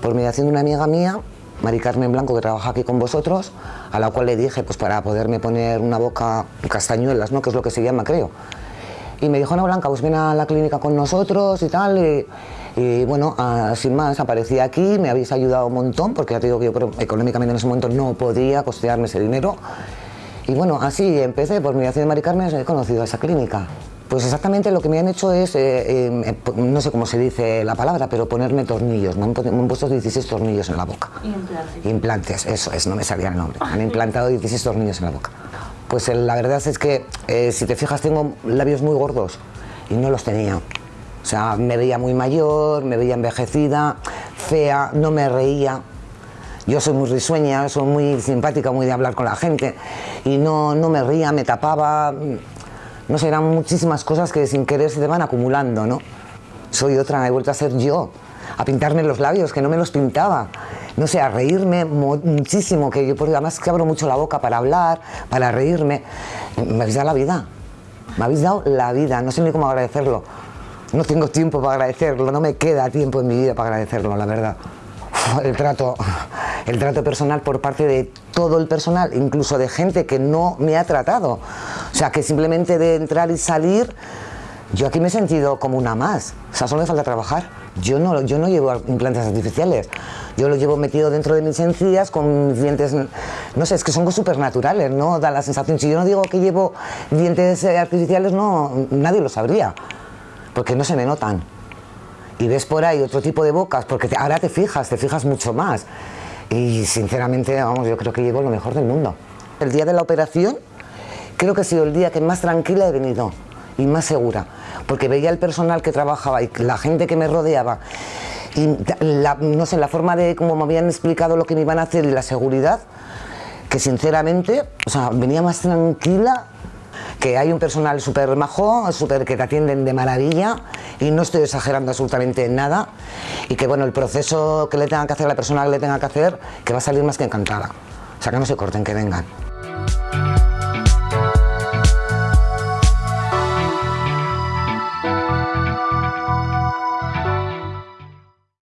por mediación de una amiga mía, Mari Carmen Blanco, que trabaja aquí con vosotros, a la cual le dije, pues para poderme poner una boca castañuelas, ¿no? que es lo que se llama, creo. Y me dijo, no, Blanca, pues ven a la clínica con nosotros y tal. Y, bueno, ah, sin más, aparecí aquí, me habéis ayudado un montón, porque ya te digo que yo económicamente en ese momento no podía costearme ese dinero. Y bueno, así empecé, por mediación de Mari Carmen he conocido a esa clínica. Pues exactamente lo que me han hecho es, eh, eh, no sé cómo se dice la palabra, pero ponerme tornillos. Me han, me han, puesto 16 tornillos en la boca. Implantes. Implantes, eso es, no me salía el nombre. Me han implantado 16 tornillos en la boca. Pues eh, la verdad es que, si te fijas, tengo labios muy gordos y no los tenía. O sea, me veía muy mayor, me veía envejecida, fea, no me reía. Yo soy muy risueña, soy muy simpática, muy de hablar con la gente y no, no me ría, me tapaba, no sé, eran muchísimas cosas que sin querer se te van acumulando, ¿no? Soy otra, he vuelto a ser yo, a pintarme los labios, que no me los pintaba. No sé, a reírme muchísimo, que yo por además que abro mucho la boca para hablar, para reírme. Me habéis dado la vida, me habéis dado la vida, no sé ni cómo agradecerlo. No tengo tiempo para agradecerlo, no me queda tiempo en mi vida para agradecerlo, la verdad. El trato, el trato personal por parte de todo el personal, incluso de gente que no me ha tratado. Sea, que simplemente de entrar y salir, yo aquí me he sentido como una más. O sea, solo me falta trabajar. Yo no, yo no llevo implantes artificiales. Yo lo llevo metido dentro de mis encías con mis dientes, no sé, es que son súper naturales, ¿no? Da la sensación, si yo no digo que llevo dientes artificiales, no, nadie lo sabría, porque no se me notan. Y ves por ahí otro tipo de bocas, porque te, ahora te fijas, te fijas mucho más. Y sinceramente, vamos, yo creo que llevo lo mejor del mundo. El día de la operación, creo que ha sido el día que más tranquila he venido y más segura, porque veía el personal que trabajaba y la gente que me rodeaba y la, no sé, la forma de cómo me habían explicado lo que me iban a hacer y la seguridad, que sinceramente, o sea, venía más tranquila que hay un personal súper majo, súper que te atienden de maravilla y no estoy exagerando absolutamente nada y que bueno, el proceso que le tenga que hacer a la persona que le tenga que hacer, que va a salir más que encantada. O sea, que no se corten, que vengan.